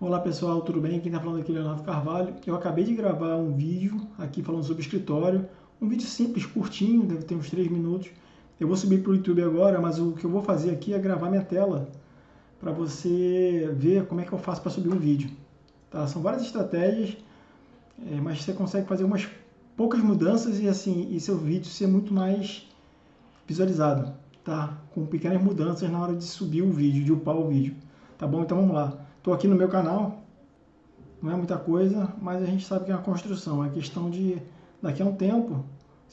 Olá pessoal, tudo bem? Quem está falando aqui é Leonardo Carvalho. Eu acabei de gravar um vídeo aqui falando sobre escritório. Um vídeo simples, curtinho, deve ter uns 3 minutos. Eu vou subir para o YouTube agora, mas o que eu vou fazer aqui é gravar minha tela para você ver como é que eu faço para subir um vídeo. Tá? São várias estratégias, é, mas você consegue fazer umas poucas mudanças e assim e seu vídeo ser muito mais visualizado, tá? Com pequenas mudanças na hora de subir o vídeo, de upar o vídeo. Tá bom? Então vamos lá. Estou aqui no meu canal, não é muita coisa, mas a gente sabe que é uma construção. É questão de, daqui a um tempo,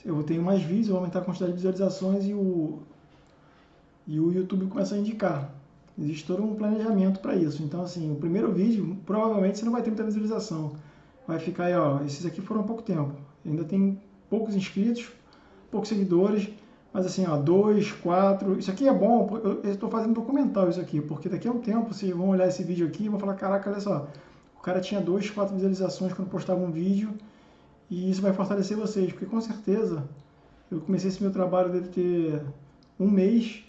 eu tenho mais vídeos, vou aumentar a quantidade de visualizações e o, e o YouTube começa a indicar. Existe todo um planejamento para isso. Então, assim, o primeiro vídeo, provavelmente você não vai ter muita visualização. Vai ficar aí, ó, esses aqui foram pouco tempo. Ainda tem poucos inscritos, poucos seguidores, mas assim, ó, dois, quatro, isso aqui é bom, eu estou fazendo documental isso aqui, porque daqui a um tempo vocês vão olhar esse vídeo aqui e vão falar, caraca, olha só, o cara tinha dois, quatro visualizações quando postava um vídeo, e isso vai fortalecer vocês, porque com certeza eu comecei esse meu trabalho deve ter um mês,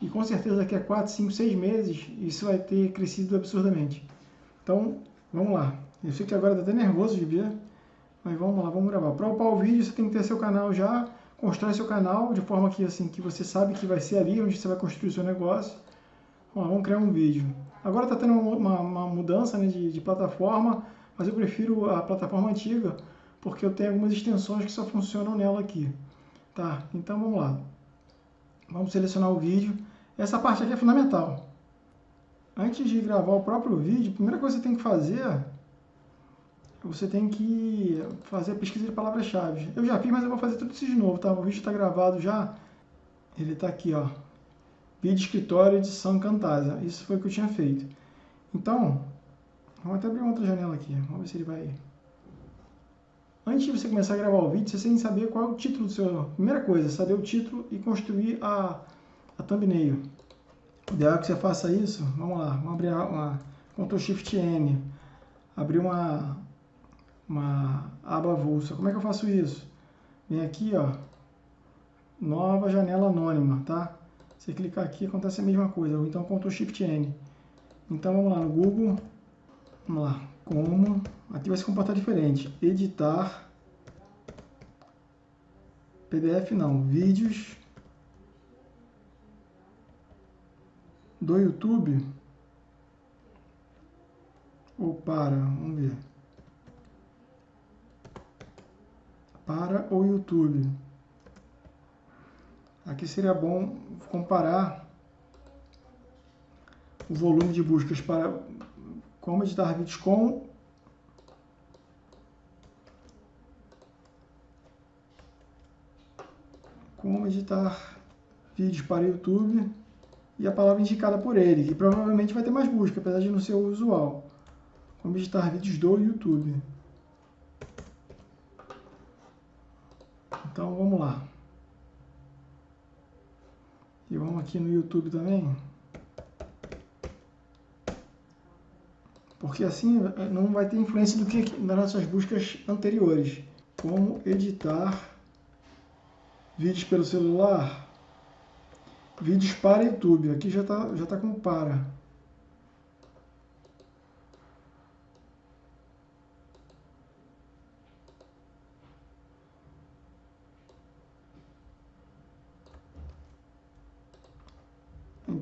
e com certeza daqui a quatro, cinco, seis meses isso vai ter crescido absurdamente. Então, vamos lá. Eu sei que agora está até nervoso de ver, mas vamos lá, vamos gravar. Para upar o vídeo, você tem que ter seu canal já constrói seu canal de forma que assim que você sabe que vai ser ali onde você vai construir seu negócio. Vamos, vamos criar um vídeo. Agora está tendo uma, uma mudança né, de, de, plataforma, mas eu prefiro a plataforma antiga porque eu tenho algumas extensões que só funcionam nela aqui. Tá, então vamos lá. Vamos selecionar o vídeo. Essa parte aqui é fundamental. Antes de gravar o próprio vídeo, a primeira coisa que você tem que fazer você tem que fazer a pesquisa de palavras-chave. Eu já fiz, mas eu vou fazer tudo isso de novo, tá? O vídeo está gravado já. Ele está aqui, ó. Vídeo escritório edição Camtasia. Isso foi o que eu tinha feito. Então, vamos até abrir outra janela aqui. Vamos ver se ele vai... Antes de você começar a gravar o vídeo, você tem que saber qual é o título do seu... Primeira coisa, saber o título e construir a, a thumbnail. O ideal é que você faça isso. Vamos lá, vamos abrir uma Ctrl Shift N. Abrir uma, uma aba avulsa. Como é que eu faço isso? Vem aqui, ó, nova janela anônima, tá? Você clicar aqui, acontece a mesma coisa. Ou então Ctrl Shift N. Então vamos lá no Google. Vamos lá. Como. Aqui vai se comportar diferente. Editar. PDF não. Vídeos. Do YouTube. Ou para. Vamos ver. Para o YouTube. Aqui seria bom comparar o volume de buscas para como editar vídeos com como editar vídeos para YouTube e a palavra indicada por ele, que provavelmente vai ter mais busca, apesar de não ser o usual. Como editar vídeos do YouTube. Então vamos lá. E vamos aqui no YouTube também. Porque assim eh, não vai ter influência do que nas nossas buscas anteriores. Como editar vídeos pelo celular, vídeos para YouTube. Aqui já está já tá com para.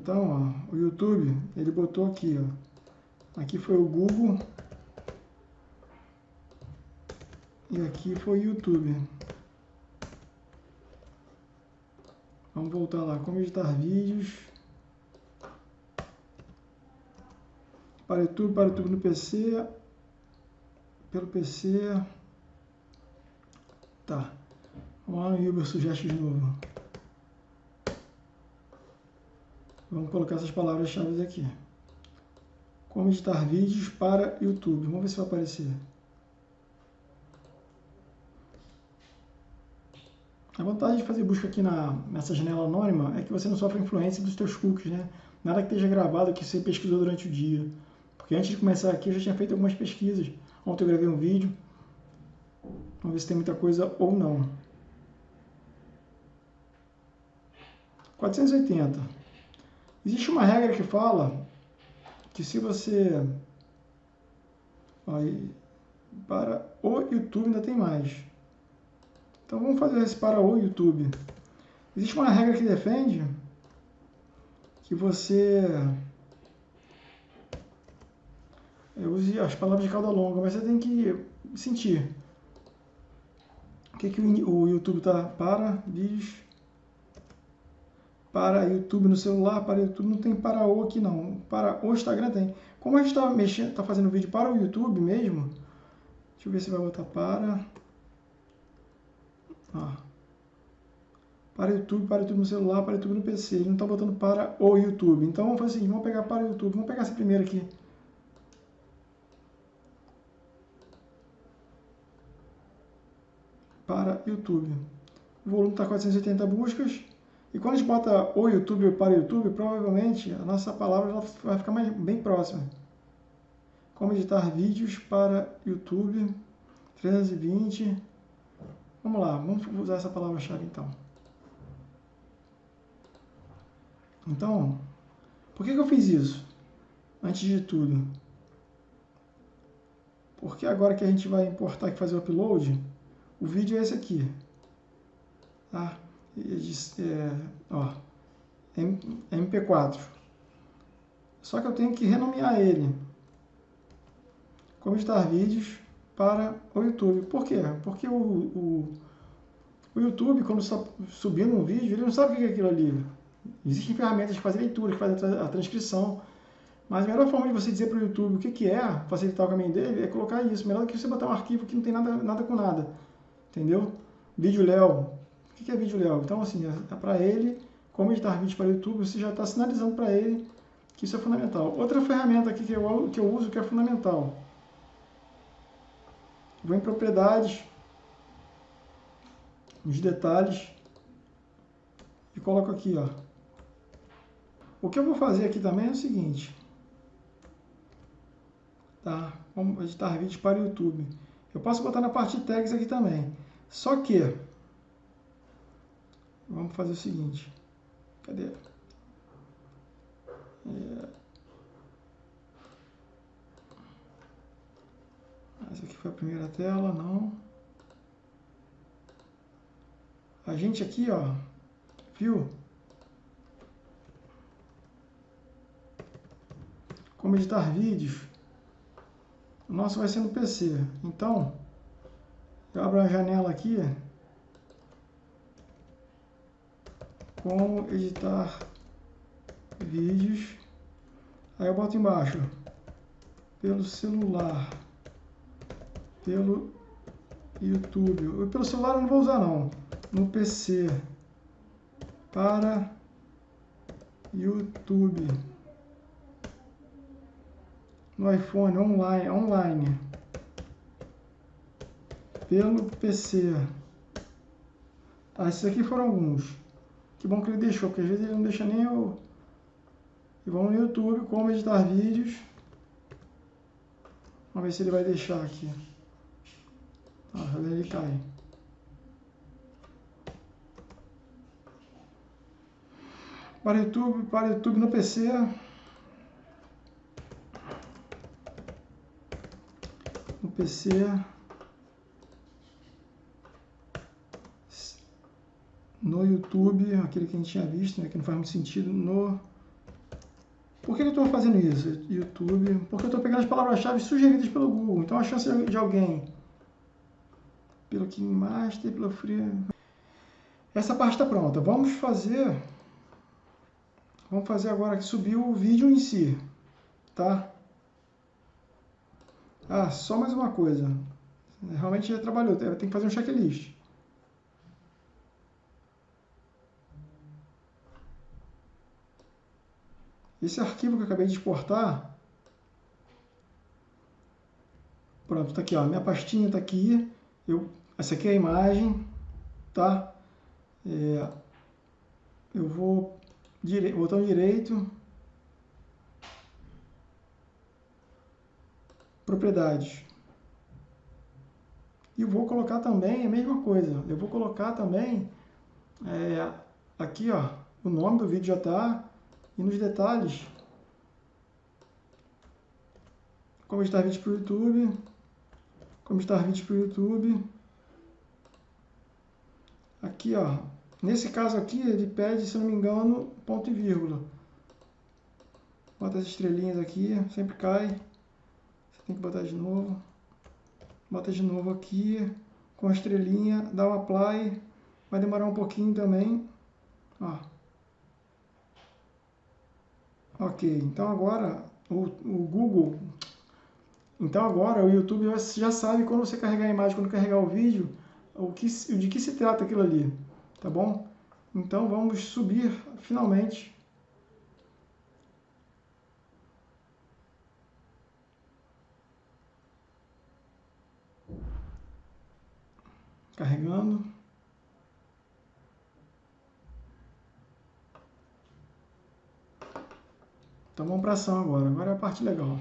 Então, ó, o YouTube, ele botou aqui, ó. Aqui foi o Google. E aqui foi o YouTube. Vamos voltar lá, como editar vídeos. Para YouTube, para YouTube no PC. Pelo PC. Tá. Vamos lá no Uber Suggest de novo. Vamos colocar essas palavras-chave aqui. Como editar vídeos para YouTube. Vamos ver se vai aparecer. A vantagem de fazer busca aqui na, nessa janela anônima é que você não sofre influência dos teus cookies, né? Nada que esteja gravado que você pesquisou durante o dia. Porque antes de começar aqui eu já tinha feito algumas pesquisas. Ontem eu gravei um vídeo. Vamos ver se tem muita coisa ou não. 480. Existe uma regra que fala que se você Aí, para o YouTube ainda tem mais. Então vamos fazer esse para o YouTube. Existe uma regra que defende que você use as palavras de cauda longa, mas você tem que sentir. O que, que o YouTube está para? Diz para YouTube no celular, para YouTube não tem para o aqui não. Para o Instagram tem. Como a gente está mexendo, está fazendo vídeo para o YouTube mesmo, deixa eu ver se vai botar para. Ó. Para YouTube, para YouTube no celular, para YouTube no PC. Ele não está botando para o YouTube. Então vamos fazer assim, vamos pegar para o YouTube. Vamos pegar essa primeira aqui. Para YouTube. O volume está 480 buscas. E quando a gente bota o YouTube para o YouTube, provavelmente a nossa palavra vai ficar mais, bem próxima. Como editar vídeos para YouTube 320. Vamos lá, vamos usar essa palavra-chave então. Então, por que, que eu fiz isso? Antes de tudo. Porque agora que a gente vai importar e fazer o upload, o vídeo é esse aqui. Tá? É, ó, MP4. Só que eu tenho que renomear ele. Como editar vídeos para o YouTube. Por quê? Porque o, o, o YouTube, quando está subindo um vídeo, ele não sabe o que é aquilo ali. Existem ferramentas que fazem leitura, que fazem a transcrição. Mas a melhor forma de você dizer para o YouTube o que, que é, facilitar o caminho dele, é colocar isso. Melhor do que você botar um arquivo que não tem nada, nada com nada. Entendeu? Vídeo Léo, que é vídeo Léo? Então, assim, é para ele, como editar vídeo para o YouTube, você já está sinalizando para ele que isso é fundamental. Outra ferramenta aqui que eu, que eu uso que é fundamental. Vou em propriedades, nos detalhes, e coloco aqui, ó. O que eu vou fazer aqui também é o seguinte. Tá? Vamos editar vídeos para o YouTube. Eu posso botar na parte de tags aqui também. Só que Vamos fazer o seguinte. Cadê? É... Essa aqui foi a primeira tela, não. A gente aqui, ó, viu? Como editar vídeos. O nosso vai ser no PC. Então, eu abro a janela aqui como editar vídeos. Aí eu boto embaixo, pelo celular, pelo YouTube. Pelo celular eu não vou usar não, no PC, para YouTube. No iPhone, online, online. Pelo PC. Tá, esses aqui foram alguns. Que bom que ele deixou, porque às vezes ele não deixa nem eu... E vamos no YouTube, como editar vídeos. Vamos ver se ele vai deixar aqui. Ah, ele cai. Para YouTube, para YouTube no PC. No PC. No YouTube, aquele que a gente tinha visto, né, que não faz muito sentido, no... Por que eu estou fazendo isso? YouTube, porque eu estou pegando as palavras-chave sugeridas pelo Google. Então a chance de alguém, pelo King Master, pelo Free... Essa parte está pronta. Vamos fazer... Vamos fazer agora que subir o vídeo em si, tá? Ah, só mais uma coisa. Realmente já trabalhou, tem que fazer um checklist. Esse arquivo que eu acabei de exportar, pronto, está aqui, ó, minha pastinha está aqui, eu, essa aqui é a imagem, tá? É, eu vou, dire, botão direito, propriedades. E vou colocar também a mesma coisa, eu vou colocar também, é, aqui ó, o nome do vídeo já está, e nos detalhes, como editar vídeo para o YouTube, como editar vídeo para o YouTube. Aqui, ó, nesse caso aqui, ele pede, se não me engano, ponto e vírgula. Bota as estrelinhas aqui, sempre cai. Você tem que botar de novo. Bota de novo aqui, com a estrelinha, dá um apply. Vai demorar um pouquinho também. Ó. Ok, então agora o, o Google, então agora o YouTube já sabe quando você carregar a imagem, quando carregar o vídeo, o que, de que se trata aquilo ali, tá bom? Então vamos subir finalmente carregando. Então vamos para ação agora. Agora é a parte legal.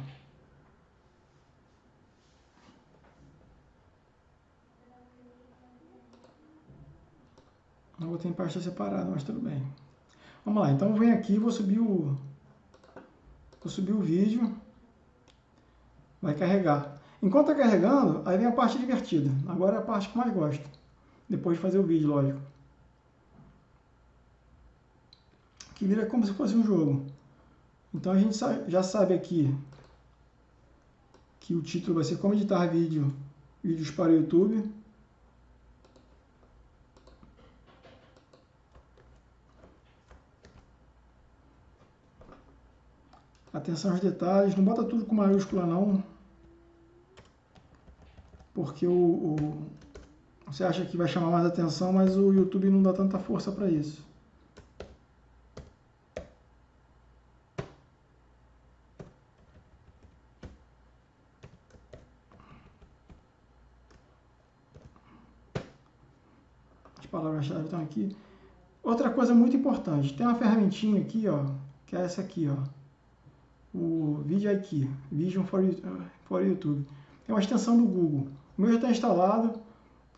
Não vou ter em pasta separada, mas tudo bem. Vamos lá, então vem aqui, vou subir o vou subir o vídeo. Vai carregar. Enquanto está carregando, aí vem a parte divertida. Agora é a parte que mais gosto. Depois de fazer o vídeo, lógico. Que vira como se fosse um jogo. Então a gente já sabe aqui que o título vai ser como editar vídeo, vídeos para o YouTube. Atenção aos detalhes, não bota tudo com maiúscula não, porque o, o, você acha que vai chamar mais atenção, mas o YouTube não dá tanta força para isso. As palavras-chave estão aqui. Outra coisa muito importante, tem uma ferramentinha aqui, ó, que é essa aqui, ó, o aqui, Vision for, for YouTube. É uma extensão do Google. O meu já está instalado.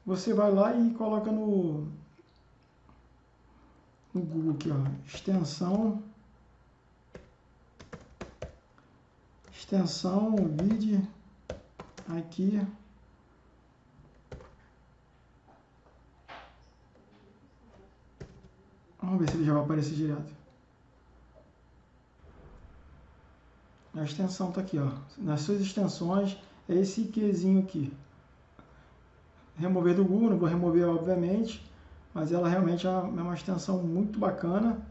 Você vai lá e coloca no, no Google aqui, ó, extensão, extensão, vídeo, aqui. Vamos ver se ele já vai aparecer direto. A extensão está aqui, ó. Nas suas extensões, é esse Qzinho aqui. Remover do Google, não vou remover obviamente, mas ela realmente é uma, é extensão muito bacana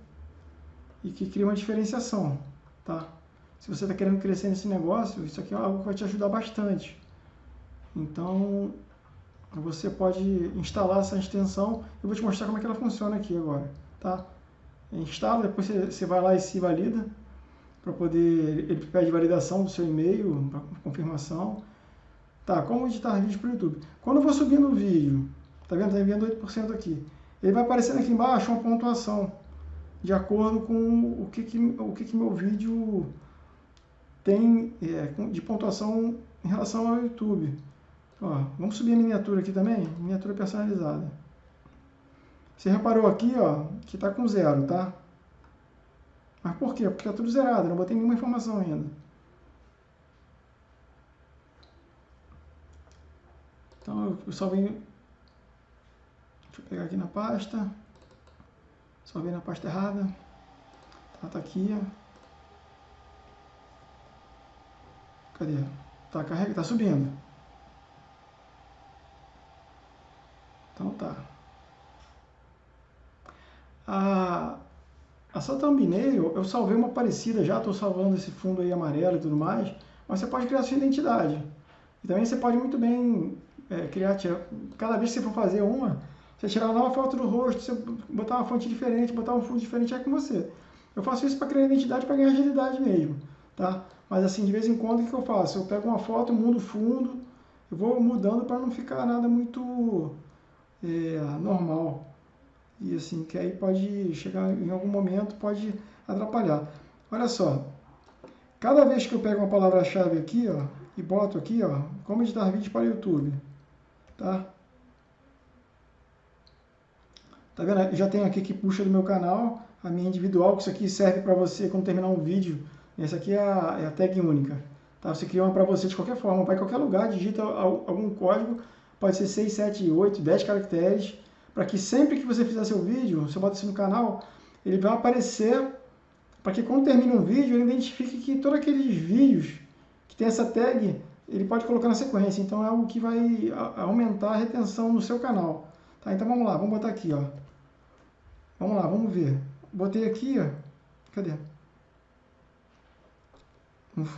e que cria uma diferenciação, tá? Se você está querendo crescer nesse negócio, isso aqui é algo que vai te ajudar bastante. Então, você pode instalar essa extensão. Eu vou te mostrar como é que ela funciona aqui agora, tá? Instala, depois você vai lá e se valida para poder, ele pede validação do seu e-mail, confirmação. Tá, como editar vídeo para o YouTube? Quando eu vou subindo o vídeo, tá vendo? Está enviando 8% aqui. Ele vai aparecendo aqui embaixo uma pontuação de acordo com o que, que, o que, que meu vídeo tem é, de pontuação em relação ao YouTube. Ó, vamos subir a miniatura aqui também, miniatura personalizada. Você reparou aqui, ó, que está com zero, tá? Mas por quê? Porque está tudo zerado, não botei nenhuma informação ainda. Então eu só venho. Deixa eu pegar aqui na pasta. Só venho na pasta errada. Tá, tá aqui. Cadê? Tá carrega, tá subindo. Então tá. A, a sua eu salvei uma parecida já, estou salvando esse fundo aí amarelo e tudo mais, mas você pode criar sua identidade. E também você pode muito bem é, criar, cada vez que você for fazer uma, você tirar uma nova foto do rosto, você botar uma fonte diferente, botar um fundo diferente, é com você. Eu faço isso para criar identidade, para ganhar agilidade mesmo, tá? Mas assim, de vez em quando, o que eu faço? Eu pego uma foto, mudo o fundo, eu vou mudando para não ficar nada muito é, normal e assim, que aí pode chegar em algum momento, pode atrapalhar. Olha só, cada vez que eu pego uma palavra-chave aqui, ó, e boto aqui, ó, como editar vídeo para YouTube, tá? Tá vendo? Já tenho aqui que puxa do meu canal, a minha individual, que isso aqui serve para você quando terminar um vídeo. Essa aqui é a, é a tag única, Tá? Você cria uma para você de qualquer forma, vai em qualquer lugar, digita algum código, pode ser 6, 7, 8, 10 caracteres, para que sempre que você fizer seu vídeo, você bota isso no canal, ele vai aparecer para que quando termine um vídeo, ele identifique que todos aqueles vídeos que tem essa tag, ele pode colocar na sequência. Então é algo que vai aumentar a retenção no seu canal. Tá? Então vamos lá, vamos botar aqui, ó. Vamos lá, vamos ver. Botei aqui, ó. Cadê?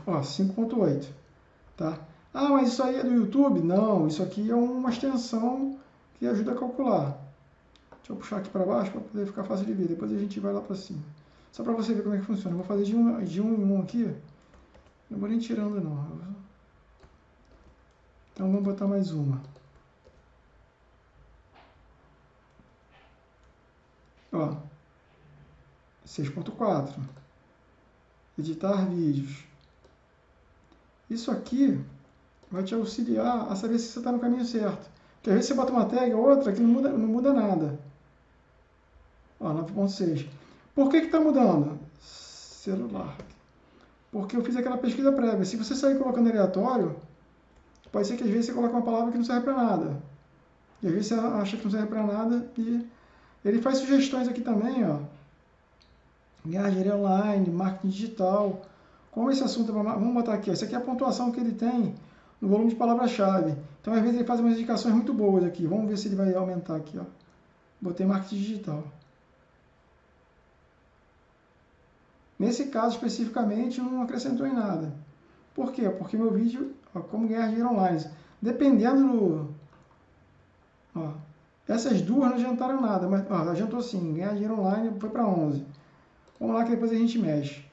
Ó, 5.8, tá? Ah, mas isso aí é do YouTube? Não, isso aqui é uma extensão que ajuda a calcular. Deixa eu puxar aqui para baixo para poder ficar fácil de ver. Depois a gente vai lá para cima. Só para você ver como é que funciona. Eu vou fazer de um, de um em um aqui. Não vou nem tirando não. Então vamos botar mais uma. Ó. 6.4. Editar vídeos. Isso aqui vai te auxiliar a saber se você está no caminho certo. Porque às vezes você bota uma tag ou outra que não muda, não muda nada. Ó, 9.6. Por que está mudando? Celular. Porque eu fiz aquela pesquisa prévia. Se você sair colocando aleatório, pode ser que às vezes você coloque uma palavra que não serve para nada. E às vezes você acha que não serve para nada e ele faz sugestões aqui também, ó. Viagem online, marketing digital. Como esse assunto, vamos botar aqui, essa aqui é a pontuação que ele tem no volume de palavra-chave. Então, às vezes, ele faz umas indicações muito boas aqui. Vamos ver se ele vai aumentar aqui. Ó. Botei marketing digital. Nesse caso, especificamente, não acrescentou em nada. Por quê? Porque meu vídeo, ó, como ganhar dinheiro online. Dependendo do... Ó, essas duas não adiantaram nada, mas ó, adiantou sim. Ganhar dinheiro online foi para 11. Vamos lá que depois a gente mexe.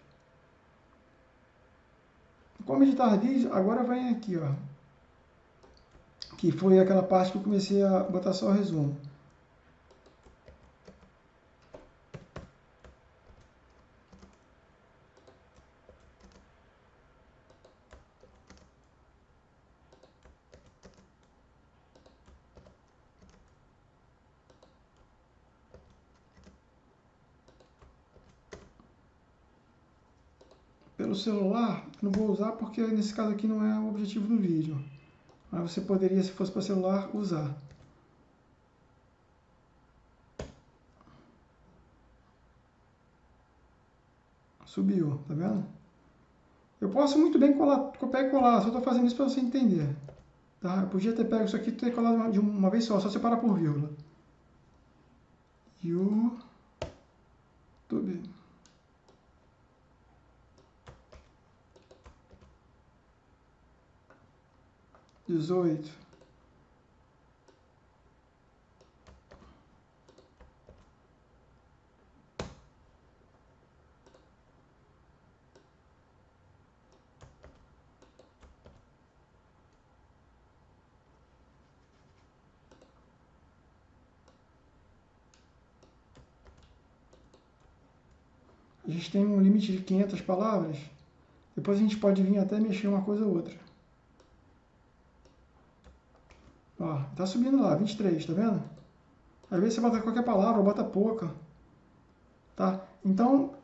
Como editar vídeo, agora vem aqui, ó. Que foi aquela parte que eu comecei a botar só o resumo. pelo celular, não vou usar porque nesse caso aqui não é o objetivo do vídeo. Mas você poderia, se fosse para celular, usar. Subiu, tá vendo? Eu posso muito bem colar, copiar e colar, só estou fazendo isso para você entender. Tá? Eu podia ter pego isso aqui e ter colado de uma vez só, só separar por vírgula. YouTube. 18. A gente tem um limite de 500 palavras. Depois a gente pode vir até mexer uma coisa ou outra. Ó, tá subindo lá, 23, tá vendo? Às vezes você bota qualquer palavra, bota pouca. Tá? Então,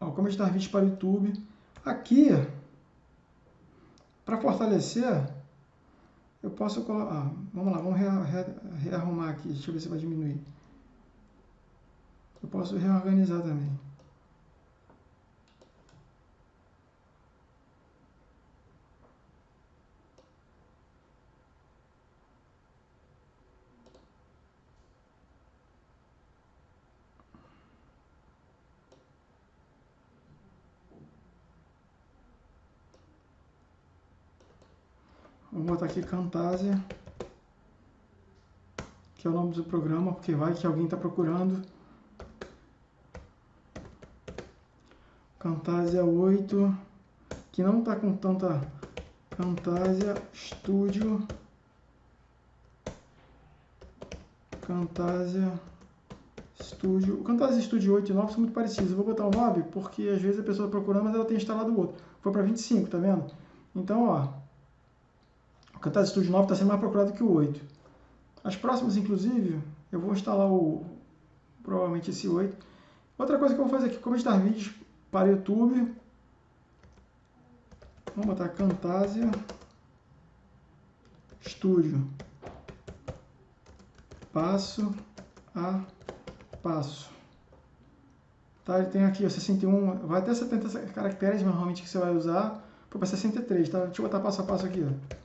ó, como editar vídeo para o YouTube. Aqui, para fortalecer, eu posso colocar... Ah, vamos lá, vamos rearrumar aqui. Deixa eu ver se vai diminuir. Eu posso reorganizar também. Vou botar aqui Camtasia, que é o nome do programa, porque vai que alguém está procurando. Camtasia 8, que não está com tanta Camtasia Studio. Camtasia Studio. O Camtasia Studio 8 e 9 são muito parecidos. Eu vou botar o 9 porque às vezes a pessoa está procurando, mas ela tem instalado o outro. Foi para 25, tá vendo? Então, ó, o Camtasia Studio 9 está sendo mais procurado que o 8. As próximas, inclusive, eu vou instalar o provavelmente esse 8. Outra coisa que eu vou fazer aqui, como editar vídeos para YouTube. Vamos botar Camtasia Studio. Passo a passo. Tá? Ele tem aqui ó, 61, vai até 70 caracteres normalmente que você vai usar. Para 63, tá? Deixa eu botar passo a passo aqui, ó.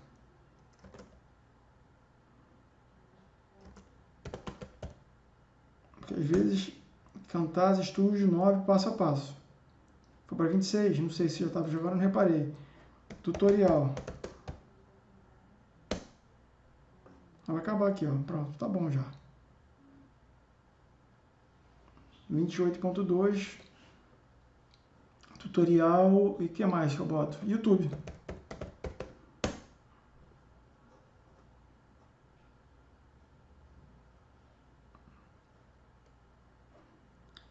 Às vezes Camtasia Studio 9 passo a passo. Foi para 26, não sei se eu estava jogando, não reparei. Tutorial. Vai acabar aqui, ó. Pronto, tá bom já. 28.2 tutorial e que mais que eu boto? YouTube.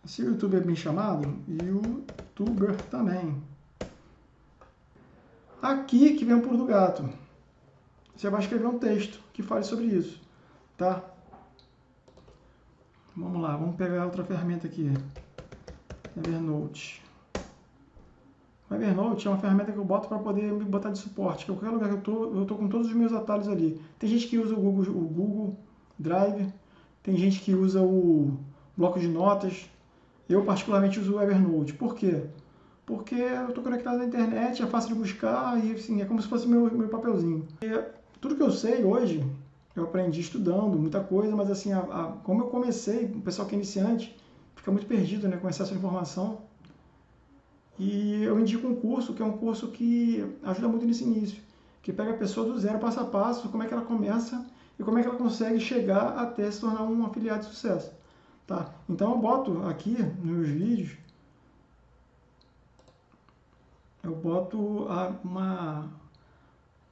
Se o YouTube é bem chamado, YouTuber também. Aqui que vem o pulo do gato. Você vai escrever um texto que fale sobre isso, tá? Vamos lá, vamos pegar outra ferramenta aqui. Evernote. O Evernote é uma ferramenta que eu boto para poder me botar de suporte. Que qualquer lugar que eu tô, eu tô com todos os meus atalhos ali. Tem gente que usa o Google, o Google Drive, tem gente que usa o bloco de notas. Eu particularmente uso o Evernote. Por quê? Porque eu estou conectado na internet, é fácil de buscar e assim, é como se fosse meu, meu papelzinho. E, tudo que eu sei hoje, eu aprendi estudando muita coisa, mas assim, a, a, como eu comecei, o pessoal que é iniciante fica muito perdido né, com excesso de informação. E eu indico um curso, que é um curso que ajuda muito nesse início, que pega a pessoa do zero, passo a passo, como é que ela começa e como é que ela consegue chegar até se tornar um afiliado de sucesso. Tá? Então eu boto aqui nos vídeos, eu boto uma,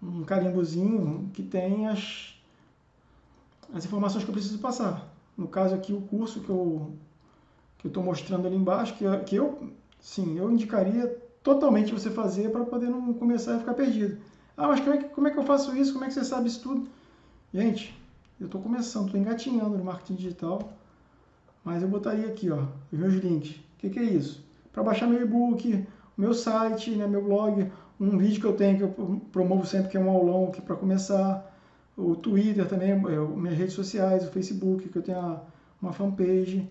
um carimbozinho que tem as, as informações que eu preciso passar. No caso aqui, o curso que eu que estou mostrando ali embaixo, que, que eu, sim, eu indicaria totalmente você fazer para poder não começar a ficar perdido. Ah, mas como é, que, como é que eu faço isso? Como é que você sabe isso tudo? Gente, eu estou começando, estou engatinhando no marketing digital, mas eu botaria aqui, ó, os meus links. O que, que é isso? Para baixar meu e-book, meu site, né, meu blog, um vídeo que eu tenho que eu promovo sempre que é um aulão aqui para começar, o Twitter também, é, minhas redes sociais, o Facebook, que eu tenho uma fanpage.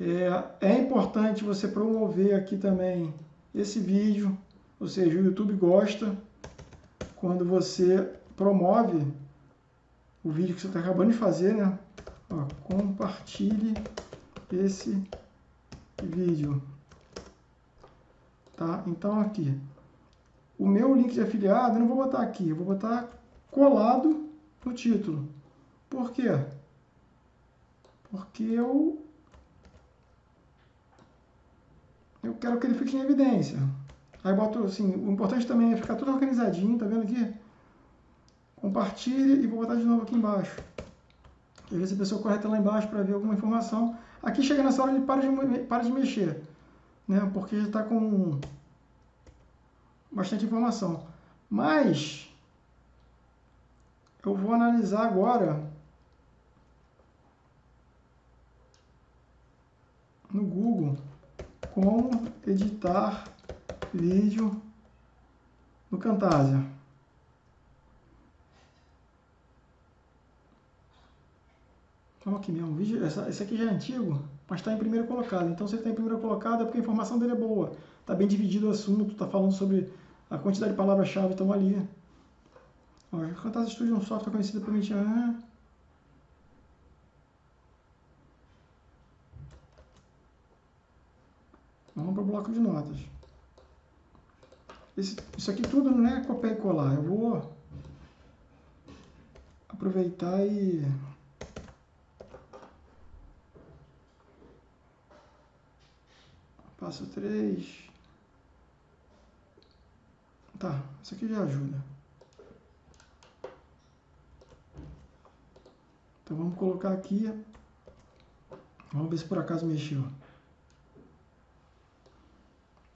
É, é importante você promover aqui também esse vídeo, ou seja, o YouTube gosta quando você promove o vídeo que você está acabando de fazer, né? Ó, compartilhe esse vídeo. Tá? Então aqui, o meu link de afiliado eu não vou botar aqui, eu vou botar colado no título. Por quê? Porque eu eu quero que ele fique em evidência. Aí boto assim, o importante também é ficar tudo organizadinho, tá vendo aqui? Compartilhe e vou botar de novo aqui embaixo. Às vezes a pessoa corre até lá embaixo para ver alguma informação. Aqui chega nessa hora ele para de, para de mexer, né? Porque já está com bastante informação. Mas eu vou analisar agora no Google como editar vídeo no Camtasia. Então aqui mesmo, vídeo, essa, esse aqui já é antigo, mas está em primeiro colocado. Então se ele está em primeiro colocado é porque a informação dele é boa. Está bem dividido o assunto, está falando sobre a quantidade de palavras-chave estão ali. Ó, Camtasia Studio é um software conhecido por mim. Ah, Vamos para o bloco de notas. Esse, isso aqui tudo não é copiar e colar. Eu vou aproveitar e... Passo 3. Tá, isso aqui já ajuda. Então vamos colocar aqui. Vamos ver se por acaso mexeu.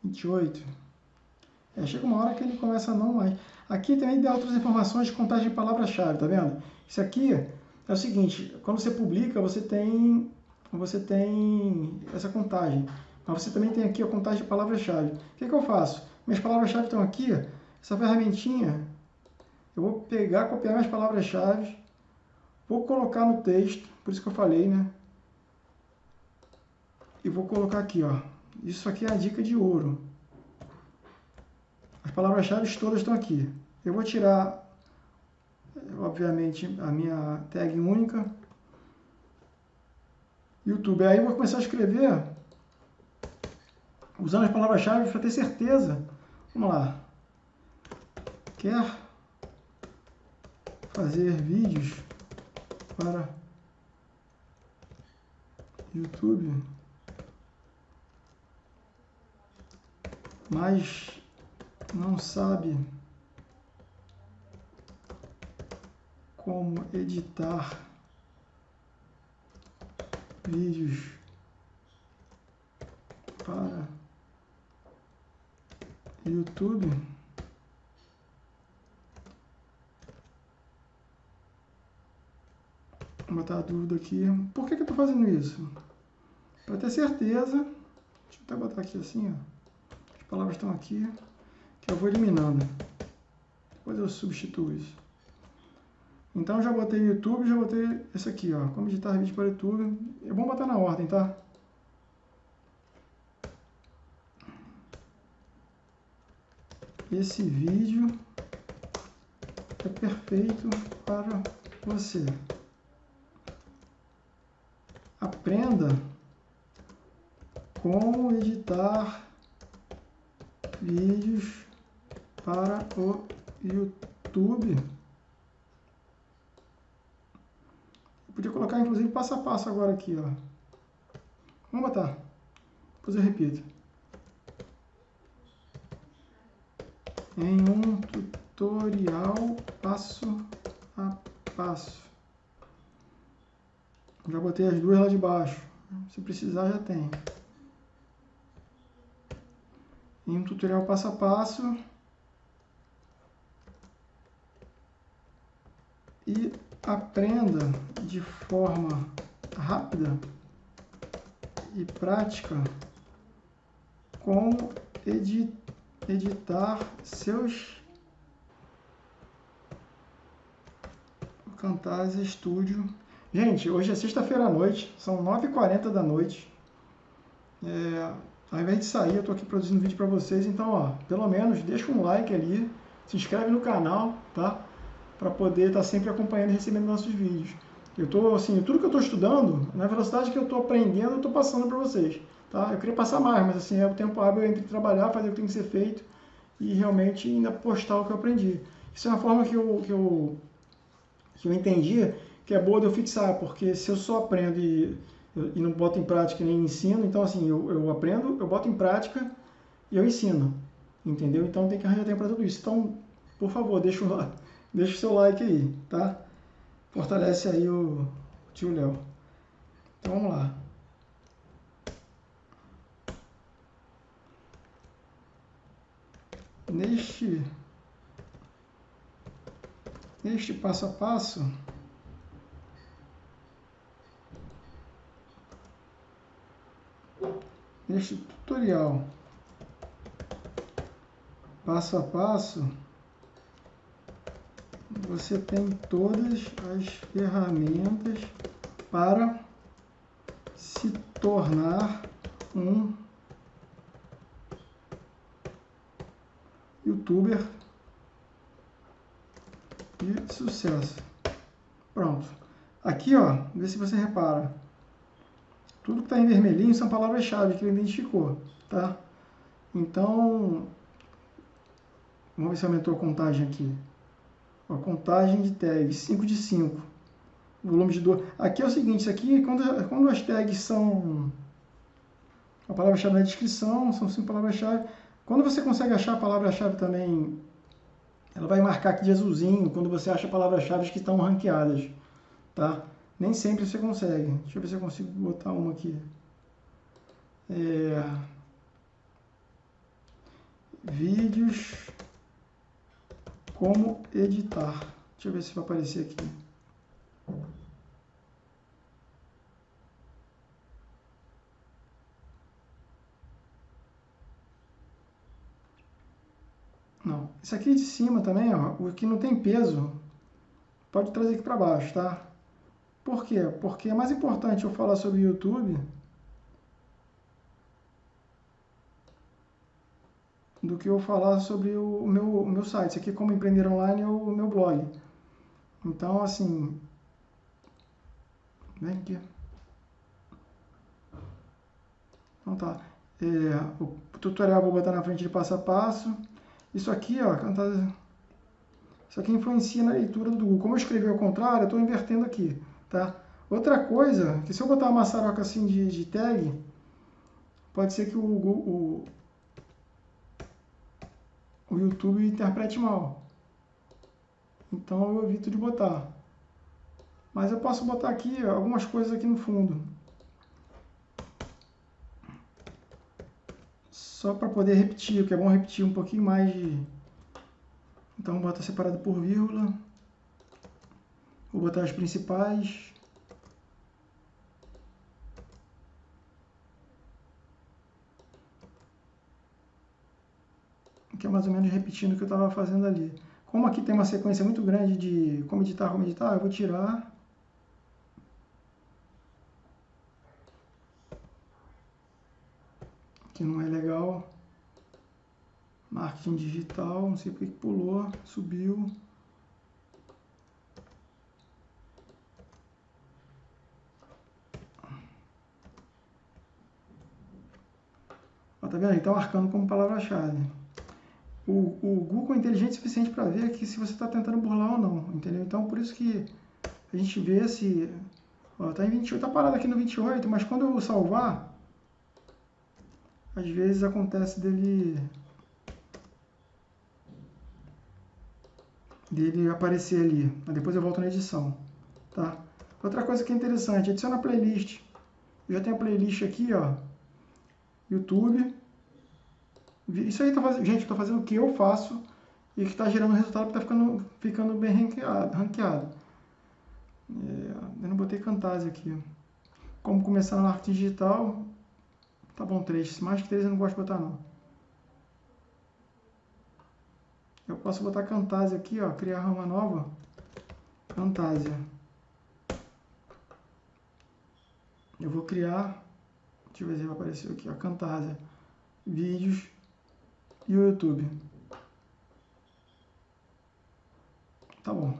28. É, chega uma hora que ele começa a não mais. Aqui também dá outras informações de contagem de palavra-chave, tá vendo? Isso aqui é o seguinte, quando você publica, você tem, você tem essa contagem. Mas você também tem aqui a contagem de palavra-chave. O que, que eu faço? Minhas palavras-chave estão aqui. essa ferramentinha, eu vou pegar, copiar minhas palavras-chave, vou colocar no texto, por isso que eu falei, né? E vou colocar aqui, ó. Isso aqui é a dica de ouro. As palavras-chave todas estão aqui. Eu vou tirar, obviamente, a minha tag única. YouTube. Aí eu vou começar a escrever usando as palavras-chave para ter certeza. Vamos lá. Quer fazer vídeos para YouTube, mas não sabe como editar vídeos para YouTube. Vou botar a dúvida aqui. Por que, que eu estou fazendo isso? Para ter certeza. Deixa eu até botar aqui assim, ó. As palavras estão aqui. Que eu vou eliminando. Depois eu substituo isso. Então já botei YouTube, já botei esse aqui, ó. Como editar vídeo para YouTube. É bom botar na ordem, tá? Esse vídeo é perfeito para você. Aprenda como editar vídeos para o YouTube. Eu podia colocar inclusive passo a passo agora aqui, ó. Vamos botar. Depois eu repito. Em um tutorial passo a passo. Já botei as duas lá de baixo. Se precisar, já tem. Em um tutorial passo a passo. E aprenda de forma rápida e prática como editar editar seus Camtasia Studio. Gente, hoje é sexta-feira à noite, são 9h40 da noite. É, ao invés de sair, eu estou aqui produzindo vídeo para vocês, então, ó, pelo menos deixa um like ali, se inscreve no canal, tá? Para poder estar tá sempre acompanhando e recebendo nossos vídeos. Eu tô, assim, tudo que eu estou estudando, na velocidade que eu estou aprendendo, eu estou passando para vocês. Tá? Eu queria passar mais, mas assim, é o tempo hábil entre trabalhar, fazer o que tem que ser feito e realmente ainda postar o que eu aprendi. Isso é uma forma que eu, que eu, que eu entendi que é boa de eu fixar, porque se eu só aprendo e, e não boto em prática nem ensino, então assim, eu, eu aprendo, eu boto em prática e eu ensino, entendeu? Então tem que arranjar tempo para tudo isso. Então, por favor, deixa o, deixa o seu like aí, tá? Fortalece aí o, o tio Léo. Então vamos lá. Neste, neste passo a passo, neste tutorial passo a passo, você tem todas as ferramentas para se tornar um youtuber de sucesso. Pronto. Aqui, ó, vê se você repara. Tudo que está em vermelhinho são palavras-chave que ele identificou, tá? Então, vamos ver se aumentou a contagem aqui. A contagem de tags, 5 de 5. Volume de 2. Aqui é o seguinte, isso aqui, quando, quando as tags são... A palavra-chave na descrição, são cinco palavras-chave. Quando você consegue achar a palavra-chave também, ela vai marcar aqui de azulzinho quando você acha palavras-chave que estão ranqueadas, tá? Nem sempre você consegue. Deixa eu ver se eu consigo botar uma aqui. É... Vídeos como editar. Deixa eu ver se vai aparecer aqui. Esse aqui de cima também, ó, o que não tem peso, pode trazer aqui para baixo, tá? Por quê? Porque é mais importante eu falar sobre YouTube do que eu falar sobre o meu, o meu site. Isso aqui, como empreender online, é o meu blog. Então, assim, vem aqui. Então tá. É, o tutorial vou botar na frente de passo a passo. Isso aqui, ó, isso aqui influencia na leitura do Google. Como eu escrevi ao contrário, eu estou invertendo aqui, tá? Outra coisa, que se eu botar uma maçaroca assim de, de tag, pode ser que o, o, o YouTube interprete mal. Então eu evito de botar. Mas eu posso botar aqui algumas coisas aqui no fundo. Só para poder repetir, porque é bom repetir um pouquinho mais de... Então bota separado por vírgula. Vou botar as principais. que é mais ou menos repetindo o que eu estava fazendo ali. Como aqui tem uma sequência muito grande de como editar, como editar, eu vou tirar. Que não é legal. Marketing digital, não sei porque que pulou, subiu. Ó, tá vendo? Ele está marcando como palavra-chave o, o Google é inteligente o suficiente para ver que se você está tentando burlar ou não, entendeu? Então, por isso que a gente vê se... Ó, tá em 28, tá parado aqui no 28, mas quando eu salvar, às vezes acontece dele... dele aparecer ali. Depois eu volto na edição, tá? Outra coisa que é interessante, adiciona playlist. Eu já tenho a playlist aqui, ó. YouTube. Isso aí, tá gente, estou fazendo o que eu faço e que está gerando resultado que está ficando, ficando bem ranqueado. ranqueado. É, eu não botei Camtasia aqui. Como começar no marketing digital, tá bom, três. Mais que três eu não gosto de botar não. Eu posso botar Camtasia aqui, ó, criar rama nova. Camtasia. Eu vou criar, deixa eu ver se vai aparecer aqui, ó, Camtasia. Vídeos e o YouTube. Tá bom.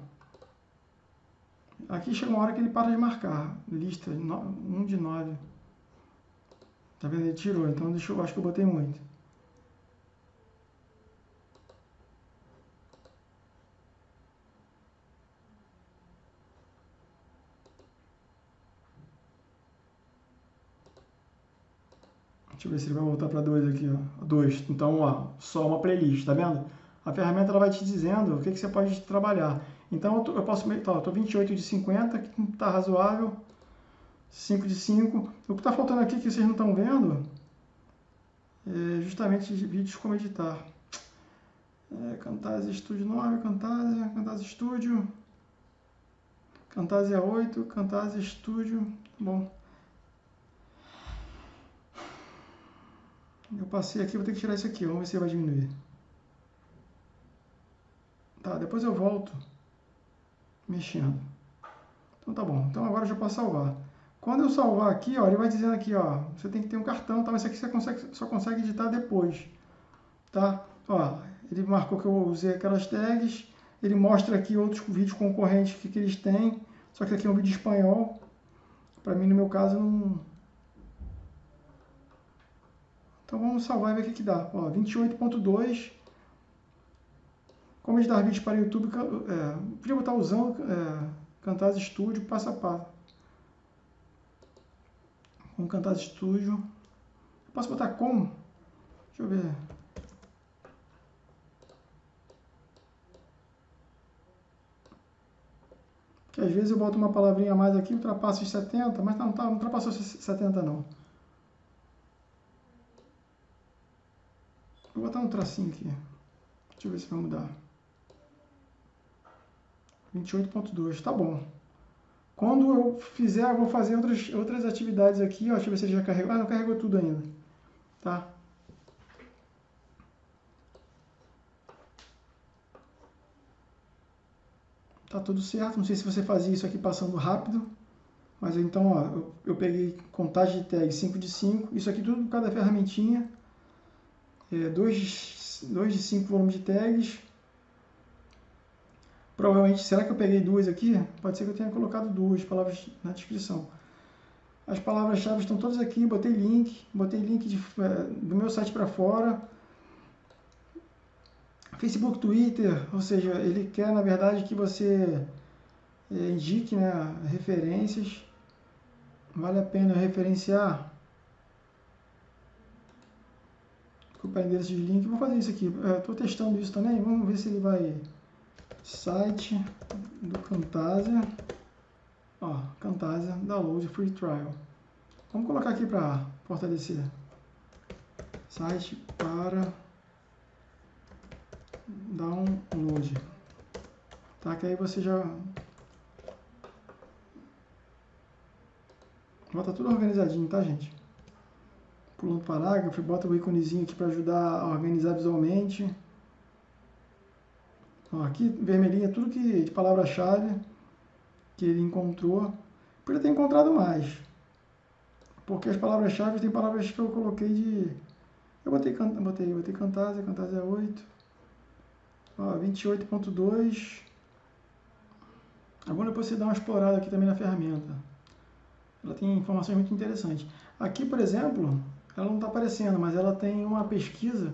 Aqui chega uma hora que ele para de marcar. Lista 1 de 9. Tá vendo? Ele tirou, então deixa eu, acho que eu botei muito. Deixa eu ver se ele vai voltar para 2 aqui, ó. 2. Então, ó, só uma playlist, tá vendo? A ferramenta ela vai te dizendo o que, que você pode trabalhar. Então, eu, tô, eu posso... Tá, eu tô 28 de 50, que tá razoável. 5 de 5. O que está faltando aqui que vocês não estão vendo é justamente vídeos como editar. É, Camtasia Studio 9, Camtasia, Camtasia Studio, Camtasia 8, Camtasia Studio. Bom, Eu passei aqui, vou ter que tirar isso aqui. Vamos ver se vai diminuir. Tá, depois eu volto mexendo. Então tá bom. Então agora eu já posso salvar. Quando eu salvar aqui, ó, ele vai dizendo aqui, ó, você tem que ter um cartão, tá? Mas isso aqui você consegue, só consegue editar depois, tá? Ó, ele marcou que eu usei aquelas tags, ele mostra aqui outros vídeos concorrentes que, que eles têm, só que aqui é um vídeo espanhol. Para mim, no meu caso, não, então vamos salvar e ver o que, que dá. 28.2. Como editar vídeos para YouTube. É, podia botar usando é, Camtasia Studio passo a passo. Com Camtasia Studio. posso botar como? Deixa eu ver. Que às vezes eu boto uma palavrinha a mais aqui, ultrapasso os 70, mas não, tá, não ultrapassou 70 não. Vou botar um tracinho aqui. Deixa eu ver se vai mudar. 28.2, tá bom. Quando eu fizer, eu vou fazer outras, outras atividades aqui. Ó, deixa eu ver se ele já carregou. Ah, não carregou tudo ainda. Tá? Tá tudo certo. Não sei se você fazia isso aqui passando rápido. Mas então, ó, eu, eu peguei contagem de tag 5 de 5. Isso aqui tudo por cada ferramentinha. 2 é, dois, dois de 5 volumes de tags. Provavelmente, será que eu peguei duas aqui? Pode ser que eu tenha colocado duas palavras na descrição. As palavras-chave estão todas aqui, botei link, botei link de, é, do meu site para fora. Facebook, Twitter, ou seja, ele quer na verdade que você é, indique né, referências. Vale a pena referenciar. Desculpa endereço de link. Vou fazer isso aqui. Estou é, testando isso também. Vamos ver se ele vai. Site do Camtasia. Ó, Camtasia Download Free Trial. Vamos colocar aqui para fortalecer. Site para download. Tá, que aí você já... Bota tudo organizadinho, tá, gente? Pulando parágrafo, bota o íconezinho aqui para ajudar a organizar visualmente. Ó, aqui, vermelhinho, é tudo que, de palavra-chave que ele encontrou. Podia ter encontrado mais. Porque as palavras-chave tem palavras que eu coloquei de... Eu botei, botei, botei Cantasia, Cantasia 8. Ó, 28.2. Agora depois você dá uma explorada aqui também na ferramenta. Ela tem informações muito interessantes. Aqui, por exemplo, ela não está aparecendo, mas ela tem uma pesquisa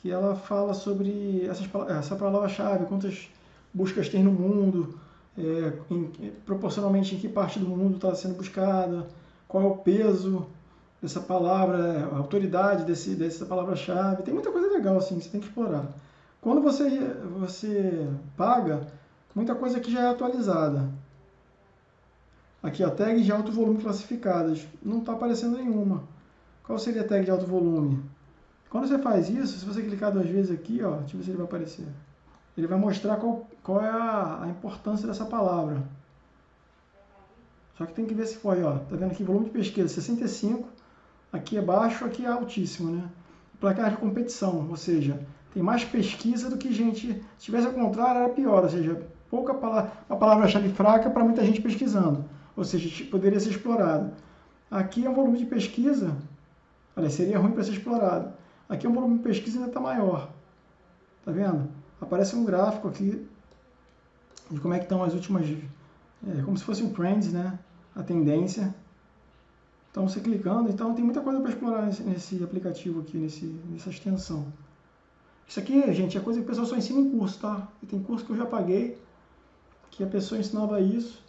que ela fala sobre essas, essa palavra-chave, quantas buscas tem no mundo, é, em, proporcionalmente em que parte do mundo está sendo buscada, qual é o peso dessa palavra, a autoridade desse, dessa palavra-chave. Tem muita coisa legal assim que você tem que explorar. Quando você, você paga, muita coisa aqui já é atualizada. Aqui, a tag de alto volume classificadas. Não está aparecendo nenhuma. Qual seria a tag de alto volume? Quando você faz isso, se você clicar duas vezes aqui, ó, deixa eu ver se ele vai aparecer. Ele vai mostrar qual, qual é a, a importância dessa palavra. Só que tem que ver se foi, ó. Tá vendo aqui, volume de pesquisa 65, aqui é baixo, aqui é altíssimo, né? Placar de competição, ou seja, tem mais pesquisa do que gente. Se tivesse ao contrário, era pior, ou seja, pouca palavra, uma palavra-chave fraca para muita gente pesquisando, ou seja, poderia ser explorado. Aqui é um volume de pesquisa, olha, seria ruim para ser explorado. Aqui é um volume de pesquisa ainda está maior, tá vendo? Aparece um gráfico aqui de como é que estão as últimas, é, como se fosse um trends, né? a tendência. Então, você clicando, então tem muita coisa para explorar nesse, nesse, aplicativo aqui, nesse, nessa extensão. Isso aqui, gente, é coisa que o pessoal só ensina em curso, tá? E tem curso que eu já paguei, que a pessoa ensinava isso.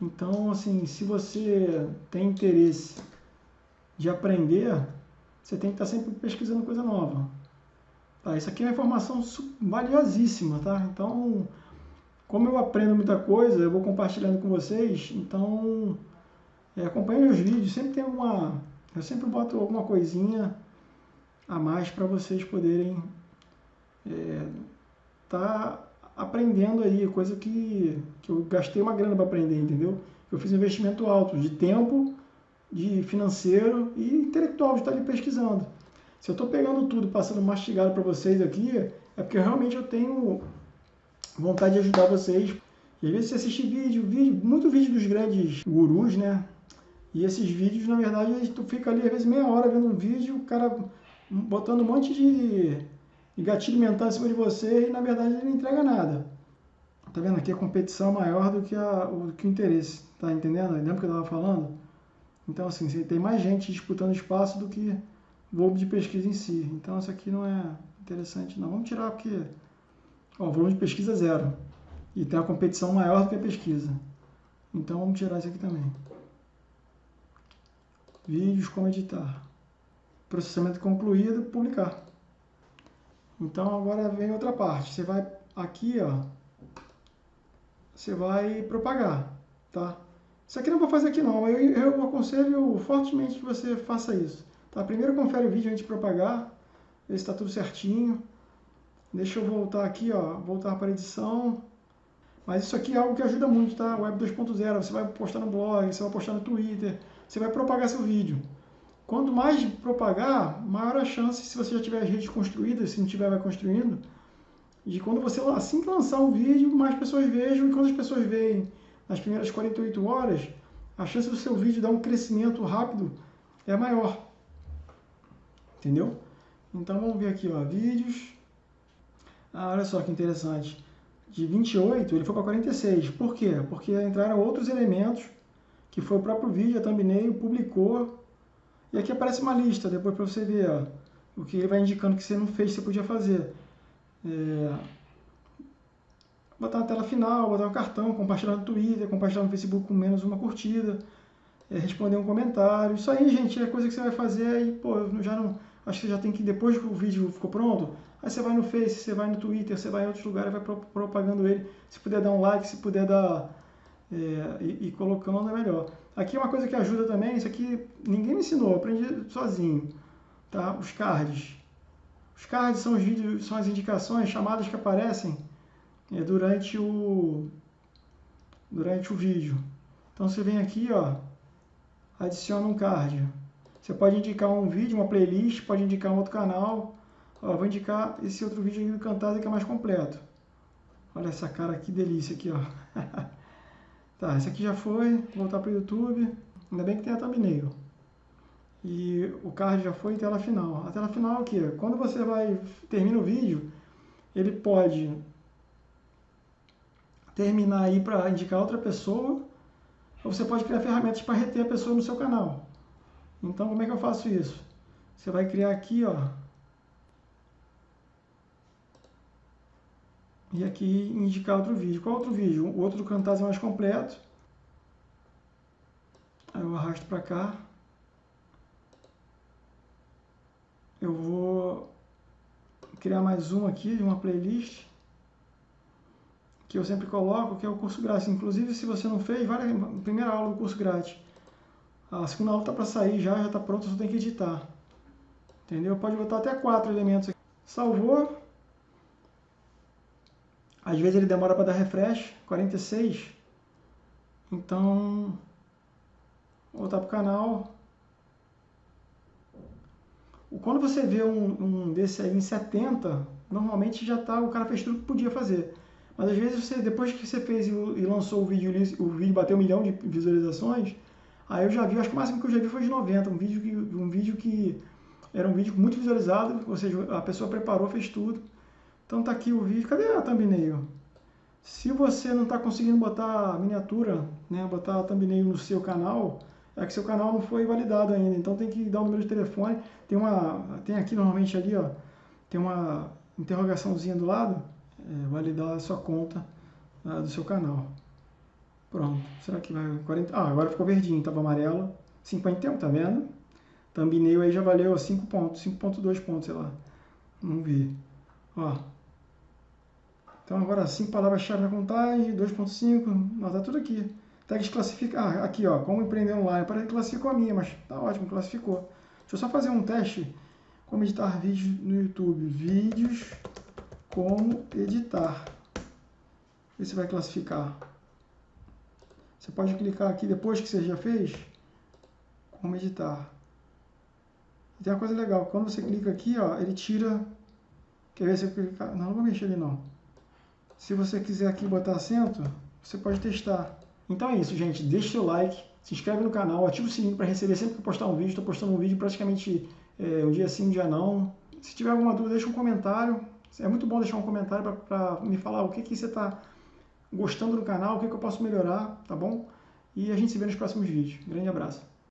Então, assim, se você tem interesse de aprender, você tem que estar sempre pesquisando coisa nova. Tá? Isso aqui é uma informação valiosíssima, tá? Então, como eu aprendo muita coisa, eu vou compartilhando com vocês, então é, acompanhe os vídeos, sempre tem uma, eu sempre boto alguma coisinha a mais para vocês poderem é, tá aprendendo aí, coisa que, que eu gastei uma grana para aprender, entendeu? Eu fiz um investimento alto de tempo, de financeiro e intelectual de estar ali pesquisando. Se eu estou pegando tudo, passando mastigado para vocês aqui, é porque realmente eu tenho vontade de ajudar vocês. E às vezes você assiste vídeo, vídeo, muito vídeo dos grandes gurus, né? E esses vídeos, na verdade, tu fica ali às vezes meia hora vendo um vídeo, o cara botando um monte de, gatilho mental em cima de você e na verdade ele não entrega nada. Tá vendo? Aqui a competição é maior do que, a, o, que o interesse. Tá entendendo? Lembra que eu estava falando? Então, assim, tem mais gente disputando espaço do que volume de pesquisa em si. Então, isso aqui não é interessante, não. Vamos tirar porque Ó, o volume de pesquisa é zero. E tem uma competição maior do que a pesquisa. Então vamos tirar isso aqui também. Vídeos como editar. Processamento concluído, publicar. Então agora vem outra parte. Você vai aqui, ó. Você vai propagar, tá? Isso aqui não vou fazer aqui não. Eu, eu aconselho fortemente que você faça isso. Tá? Primeiro confere o vídeo antes de propagar. Ver se está tudo certinho. Deixa eu voltar aqui, ó, voltar para a edição. Mas isso aqui é algo que ajuda muito, tá? Web 2.0, você vai postar no blog, você vai postar no Twitter, você vai propagar seu vídeo. Quanto mais propagar, maior a chance, se você já tiver as redes construídas, se não tiver, vai construindo, de quando você assim que lançar um vídeo, mais pessoas vejam, e quando as pessoas veem nas primeiras 48 horas, a chance do seu vídeo dar um crescimento rápido é maior. Entendeu? Então vamos ver aqui, ó, vídeos. Ah, olha só que interessante. De 28 ele foi para 46. Por quê? Porque entraram outros elementos que foi o próprio vídeo, a thumbnail, publicou. E aqui aparece uma lista, depois para você ver ó, o que ele vai indicando que você não fez, você podia fazer. É, botar na tela final, botar um cartão, compartilhar no Twitter, compartilhar no Facebook com menos uma curtida, é, responder um comentário. Isso aí, gente, é coisa que você vai fazer e, pô, já não. Acho que você já tem que, depois que o vídeo ficou pronto, aí você vai no Face, você vai no Twitter, você vai em outros lugares, vai propagando ele. Se puder dar um like, se puder dar. É, e, e, colocando é melhor. Aqui é uma coisa que ajuda também, isso aqui ninguém me ensinou, aprendi sozinho. Tá? Os cards. Os cards são os vídeos, são as indicações, chamadas que aparecem durante o durante o vídeo. Então você vem aqui, ó, adiciona um card. Você pode indicar um vídeo, uma playlist, pode indicar um outro canal. Ó, vou indicar esse outro vídeo aqui do Cantada que é mais completo. Olha essa cara, que delícia aqui, ó. tá, esse aqui já foi, vou voltar para o YouTube. Ainda bem que tem a thumbnail. E o card já foi tela final. A tela final é o quê? Quando você vai termina o vídeo, ele pode terminar aí para indicar outra pessoa, ou você pode criar ferramentas para reter a pessoa no seu canal. Então, como é que eu faço isso? Você vai criar aqui, ó, e aqui indicar outro vídeo. Qual outro vídeo? O outro do Camtasia mais completo. Aí eu arrasto para cá. Eu vou criar mais um aqui uma playlist que eu sempre coloco, que é o curso grátis. Inclusive, se você não fez, vai na primeira aula do curso grátis. A segunda aula está para sair já, já está pronta, só tem que editar. Entendeu? Pode botar até quatro elementos aqui. Salvou. Às vezes ele demora para dar refresh, 46. Então, voltar para o canal. Quando você vê um, um desse aí em 70, normalmente já tá, o cara fez tudo que podia fazer. Mas às vezes você, depois que você fez e, lançou o vídeo, o vídeo bateu um milhão de visualizações, aí eu já vi, acho que o máximo que eu já vi foi de 90, um vídeo que, um vídeo que era um vídeo muito visualizado, ou seja, a pessoa preparou, fez tudo. Então tá aqui o vídeo, cadê a thumbnail? Se você não está conseguindo botar miniatura, né, botar a thumbnail no seu canal, é que seu canal não foi validado ainda. Então tem que dar o número de telefone. Tem uma, tem aqui normalmente ali, ó, tem uma interrogaçãozinha do lado, é, validar a sua conta uh, do seu canal. Pronto. Será que vai 40? Ah, agora ficou verdinho, estava amarelo. 51, tá vendo? Thumbnail aí já valeu 5 pontos, 5.2 pontos, sei lá. Vamos ver. Ó. Então agora 5 palavras-chave na contagem, 2.5, ó, tá tudo aqui. Tags classificar. Ah, aqui, ó, como empreender online. Que classificou a minha, mas tá ótimo, classificou. Deixa eu só fazer um teste. Como editar vídeos no YouTube. Vídeos como editar. Se vai classificar. Você pode clicar aqui depois que você já fez. Como editar. E tem uma coisa legal. Quando você clica aqui, ó, ele tira... Quer ver se eu clicar? Não, não vou mexer ali não. Se você quiser aqui botar acento, você pode testar. Então é isso, gente. Deixe seu like, se inscreve no canal, ativa o sininho para receber sempre que eu postar um vídeo. Estou postando um vídeo praticamente é, um dia sim, um dia não. Se tiver alguma dúvida, deixa um comentário. É muito bom deixar um comentário para me falar o que, que você está gostando do canal, o que, que eu posso melhorar, tá bom? E a gente se vê nos próximos vídeos. Grande abraço.